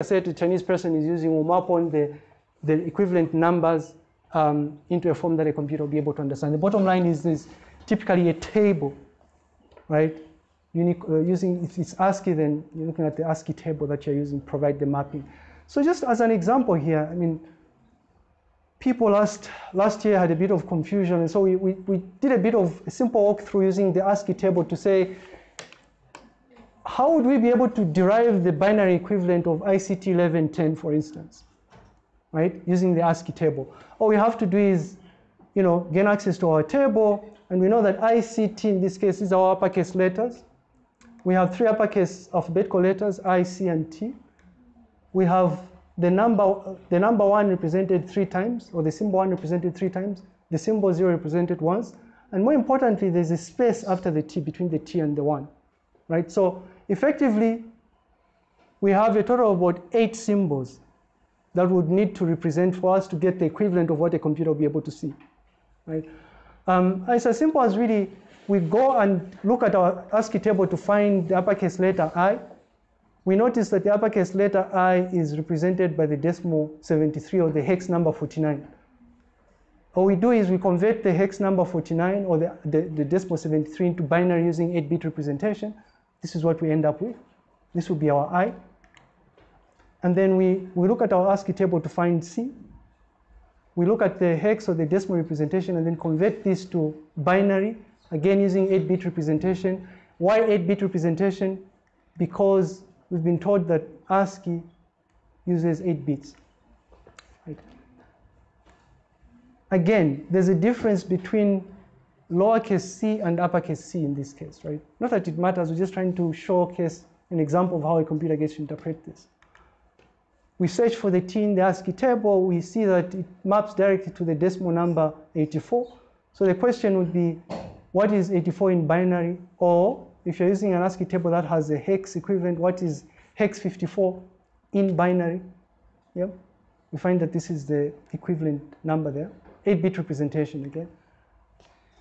I said the Chinese person is using will map on the, the equivalent numbers um, into a form that a computer will be able to understand. The bottom line is this typically a table, right? Unique, uh, using, if it's ASCII, then you're looking at the ASCII table that you're using, provide the mapping. So just as an example here, I mean, people last, last year had a bit of confusion, and so we, we, we did a bit of a simple walkthrough using the ASCII table to say, how would we be able to derive the binary equivalent of ICT 1110, for instance, right, using the ASCII table? All we have to do is, you know, gain access to our table, and we know that ICT in this case is our uppercase letters. We have three uppercase alphabetical letters, I, C, and T. We have the number, the number one represented three times, or the symbol one represented three times, the symbol zero represented once, and more importantly, there's a space after the T between the T and the one, right? So effectively, we have a total of about eight symbols that would need to represent for us to get the equivalent of what a computer will be able to see, right? Um, it's as simple as really, we go and look at our ASCII table to find the uppercase letter I. We notice that the uppercase letter I is represented by the decimal 73 or the hex number 49. All we do is we convert the hex number 49 or the, the, the decimal 73 into binary using 8-bit representation. This is what we end up with. This will be our I. And then we, we look at our ASCII table to find C. We look at the hex or the decimal representation and then convert this to binary, again using 8-bit representation. Why 8-bit representation? Because we've been told that ASCII uses 8 bits. Right. Again, there's a difference between lowercase c and uppercase c in this case, right? Not that it matters, we're just trying to showcase an example of how a computer gets to interpret this. We search for the t in the ASCII table, we see that it maps directly to the decimal number 84. So the question would be, what is 84 in binary? Or if you're using an ASCII table that has a hex equivalent, what is hex 54 in binary? Yep. We find that this is the equivalent number there. 8-bit representation again.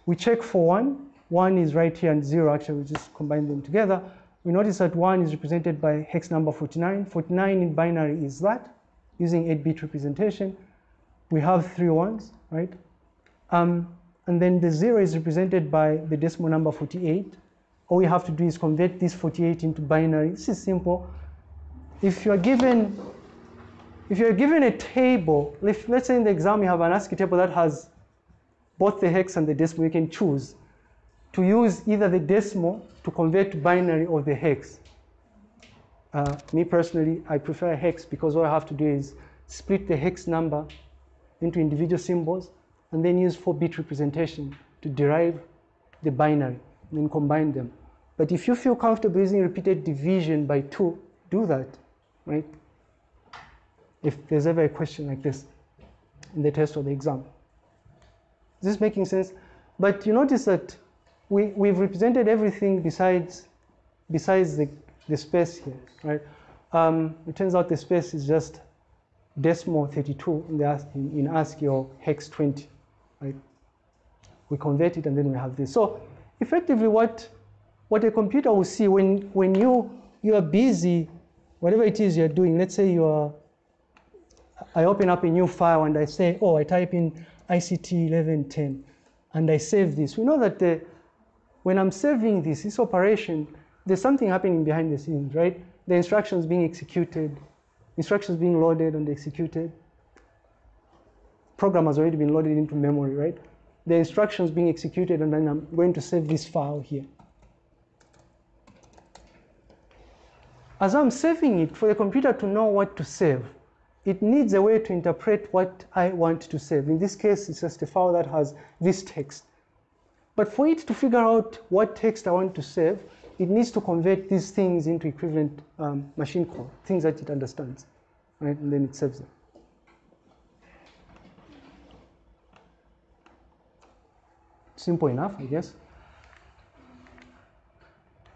We check for one. One is right here and zero, actually, we just combine them together. We notice that one is represented by hex number 49. 49 in binary is that, using 8-bit representation. We have three ones, right? Um, and then the zero is represented by the decimal number 48. All we have to do is convert this 48 into binary. This is simple. If you're given, if you're given a table, if, let's say in the exam you have an ASCII table that has both the hex and the decimal, you can choose to use either the decimal to convert to binary or the hex. Uh, me personally, I prefer hex because all I have to do is split the hex number into individual symbols and then use 4-bit representation to derive the binary and then combine them. But if you feel comfortable using repeated division by 2, do that, right? If there's ever a question like this in the test or the exam. Is this making sense? But you notice that we, we've represented everything besides, besides the, the space here, right? Um, it turns out the space is just decimal 32 in, the, in, in ASCII or hex 20, right? We convert it and then we have this. So effectively what, what a computer will see when, when you, you are busy, whatever it is you're doing, let's say you are, I open up a new file and I say, oh, I type in ICT 1110 and I save this. We know that the, when I'm saving this, this operation, there's something happening behind the scenes, right? The instructions being executed, instructions being loaded and executed. Program has already been loaded into memory, right? The instructions being executed and then I'm going to save this file here. As I'm saving it, for the computer to know what to save, it needs a way to interpret what I want to save. In this case, it's just a file that has this text. But for it to figure out what text I want to save, it needs to convert these things into equivalent um, machine code, things that it understands, right? And then it saves them. Simple enough, I guess.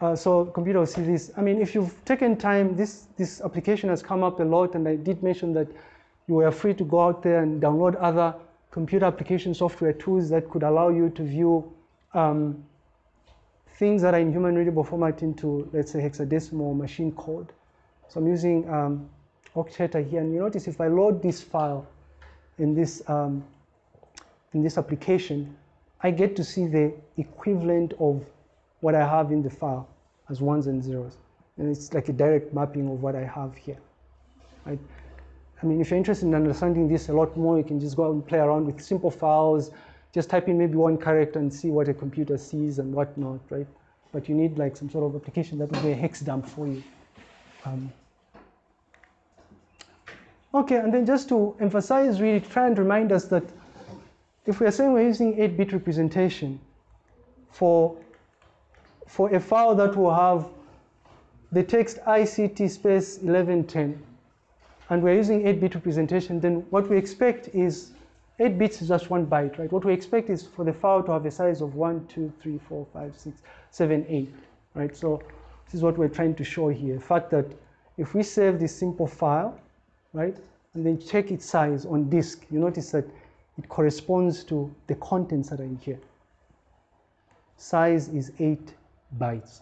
Uh, so computer will see this. I mean, if you've taken time, this, this application has come up a lot, and I did mention that you were free to go out there and download other computer application software tools that could allow you to view um, things that are in human readable format into, let's say, hexadecimal machine code. So I'm using um, Okteta here, and you notice if I load this file in this, um, in this application, I get to see the equivalent of what I have in the file as ones and zeros. And it's like a direct mapping of what I have here. Right? I mean, if you're interested in understanding this a lot more, you can just go out and play around with simple files, just type in maybe one character and see what a computer sees and whatnot, right? But you need like some sort of application that will be a hex dump for you. Um, okay, and then just to emphasize, really try and remind us that if we are saying we're using 8-bit representation for, for a file that will have the text ICT space 1110, and we're using 8-bit representation, then what we expect is 8 bits is just one byte, right? What we expect is for the file to have a size of 1, 2, 3, 4, 5, 6, 7, 8, right? So this is what we're trying to show here. The fact that if we save this simple file, right, and then check its size on disk, you notice that it corresponds to the contents that are in here. Size is 8 bytes.